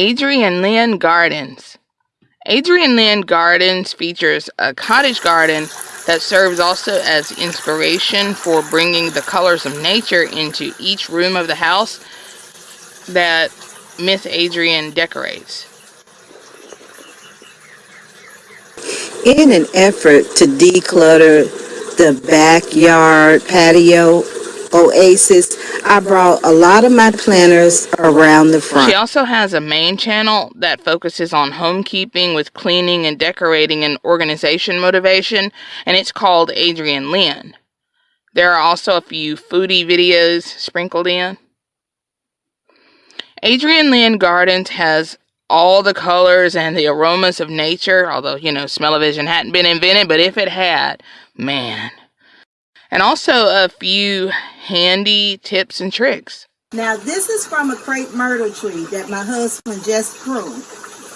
Adrienne Lynn Gardens. Adrienne Lynn Gardens features a cottage garden that serves also as inspiration for bringing the colors of nature into each room of the house that Miss Adrienne decorates. In an effort to declutter the backyard patio oasis, I brought a lot of my planners around the front. She also has a main channel that focuses on homekeeping with cleaning and decorating and organization motivation, and it's called Adrienne Lynn. There are also a few foodie videos sprinkled in. Adrienne Lynn Gardens has all the colors and the aromas of nature, although, you know, smell-o-vision hadn't been invented, but if it had, man. And also a few handy tips and tricks. Now this is from a crepe myrtle tree that my husband just pruned.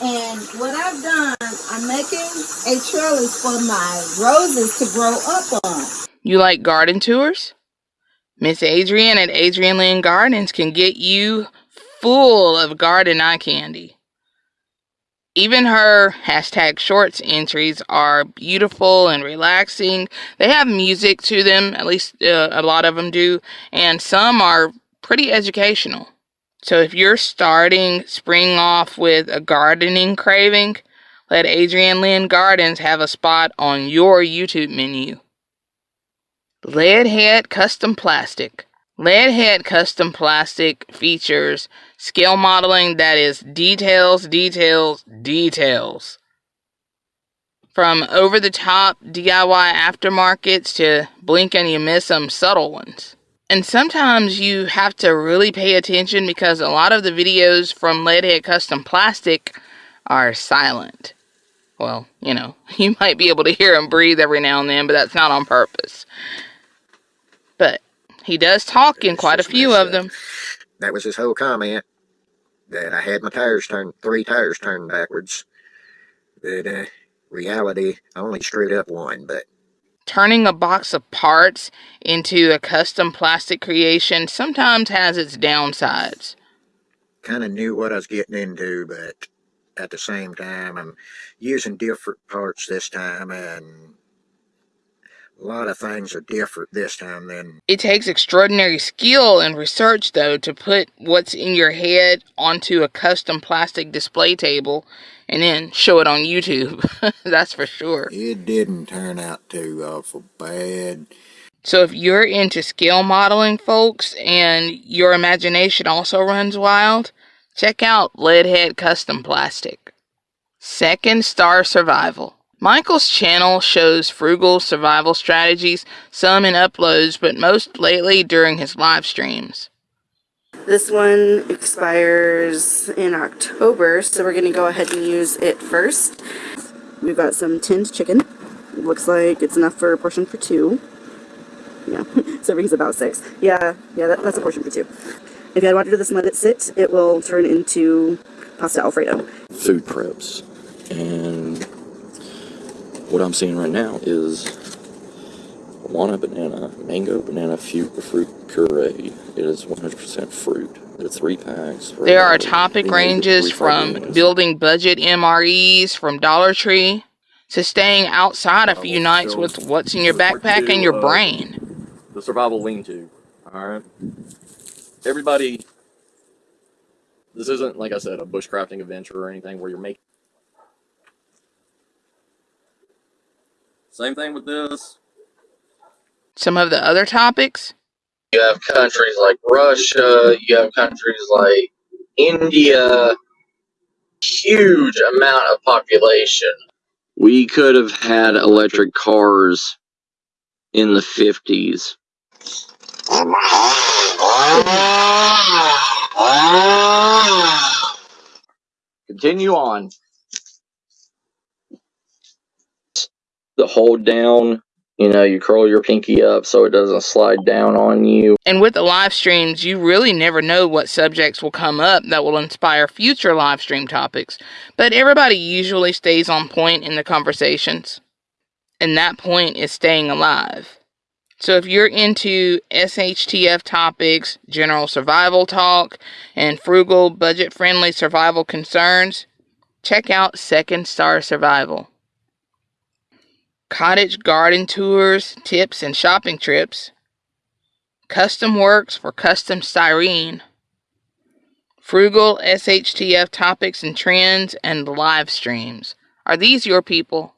And what I've done, I'm making a trellis for my roses to grow up on. You like garden tours? Miss Adrienne at Adrienne Lynn Gardens can get you full of garden eye candy. Even her hashtag shorts entries are beautiful and relaxing. They have music to them, at least uh, a lot of them do, and some are pretty educational. So if you're starting spring off with a gardening craving, let Adrienne Lynn Gardens have a spot on your YouTube menu. Leadhead Custom Plastic. Leadhead Custom Plastic features scale modeling that is details, details, details. From over the top DIY aftermarkets to blink and you miss some subtle ones. And sometimes you have to really pay attention because a lot of the videos from Leadhead Custom Plastic are silent. Well, you know, you might be able to hear them breathe every now and then, but that's not on purpose. But he does talk in quite a few of them. That was his whole comment. That I had my tires turned, three tires turned backwards. But, uh, reality, I only screwed up one, but. Turning a box of parts into a custom plastic creation sometimes has its downsides. Kind of knew what I was getting into, but at the same time, I'm using different parts this time, and a lot of things are different this time than. It takes extraordinary skill and research, though, to put what's in your head onto a custom plastic display table and then show it on YouTube. That's for sure. It didn't turn out too uh, awful bad. So if you're into scale modeling, folks, and your imagination also runs wild, check out Leadhead Custom Plastic. Second Star Survival. Michael's channel shows frugal survival strategies, some in uploads, but most lately during his live streams. This one expires in October, so we're going to go ahead and use it first. We've got some tinned chicken. Looks like it's enough for a portion for two. Yeah, serving's about six. Yeah, yeah, that, that's a portion for two. If you had water to this and let it sit, it will turn into pasta alfredo. Food preps. And what I'm seeing right now is Wana banana, mango banana fruit, fruit puree. It is 100% fruit. It's three packs. There are topic ranges from building budget MREs from Dollar Tree to staying outside a few nights with what's in your backpack and your brain. The survival lean-to. Alright? Everybody, this isn't, like I said, a bushcrafting adventure or anything where you're making Same thing with this. Some of the other topics. You have countries like Russia, you have countries like India, huge amount of population. We could have had electric cars in the 50s. Continue on. The hold down you know you curl your pinky up so it doesn't slide down on you. And with the live streams you really never know what subjects will come up that will inspire future live stream topics. But everybody usually stays on point in the conversations. And that point is staying alive. So if you're into SHTF topics, general survival talk, and frugal, budget friendly survival concerns, check out Second Star Survival. Cottage garden tours, tips, and shopping trips. Custom works for custom styrene. Frugal SHTF topics and trends and live streams. Are these your people?